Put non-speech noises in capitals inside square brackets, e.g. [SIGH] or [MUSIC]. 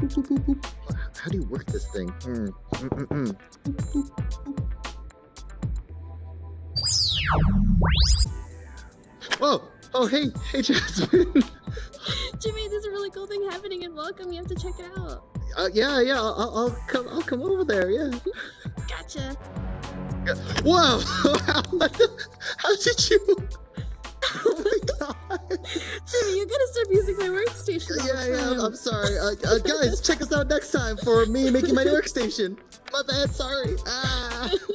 How do you work this thing? Mm, mm, mm. Oh, oh, hey, hey, [LAUGHS] Jasmine. Jimmy, there's a really cool thing happening in Welcome. You have to check it out. Uh, yeah, yeah, I'll, I'll come, I'll come over there. Yeah. Gotcha. Whoa! [LAUGHS] How did you? [LAUGHS] Jimmy, you gotta start using my workstation. Yeah, yeah. I'm sorry, uh, uh, guys. Check us out next time for me making my [LAUGHS] workstation. My bad. Sorry. Ah. [LAUGHS]